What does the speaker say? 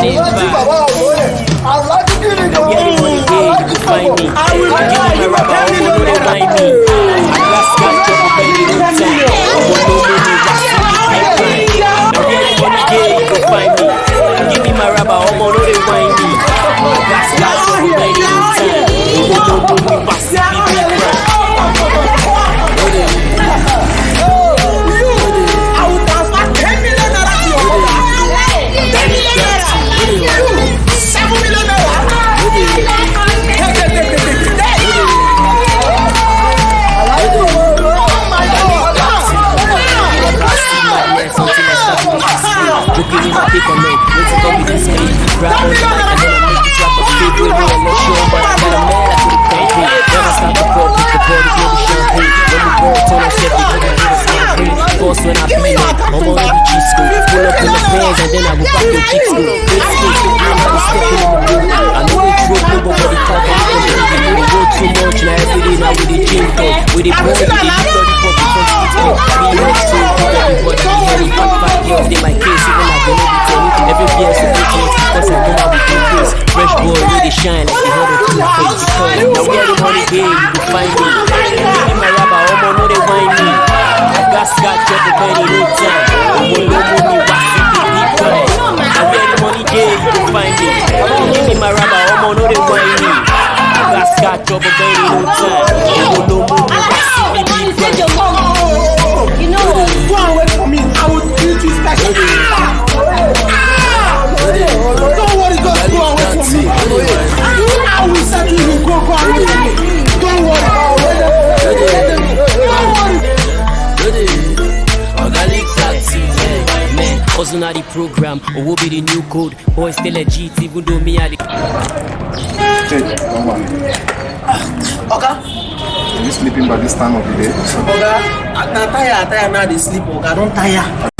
Aláàjì bàbá àwọn ẹ̀ Aláàjì kìíní kan Aláàjì find me. I will Give buy me you my a rubber, ten million no, they naira. mind me. I got Looking in my paper, man. Let's go with this man. Grab on the mic and then I make you drop a figure. No, I'm not sure, but I got a man I could concrete. Then I start the ball, pick the ball, the baby champagne. When we go, turn on set, we hands on the green. Boss when I feel it, I'm on every G school. Pull up in the pants and then I go back to G school. This school, you know how to step in the mood. I know they drove me, but body talk, I'm to be moving. Road too much, now every day now with the gym go. With the ball, with the shine like the head of the face. Now where the money day, you can find me. Give me my rubber, homo, no they whine me. I got scotch up the penny, no time. No money, what's in the deep time. Now money day, you can find me. Give me my rubber, homo, no they whine me. I got scotch up the penny, no time. Hustle na the program, or will be the new code. Boy still legit, even though me I don't worry. Oga, Are you sleeping by this time of the day? Oga, na tire, tire now dey sleep. Oga, don tire.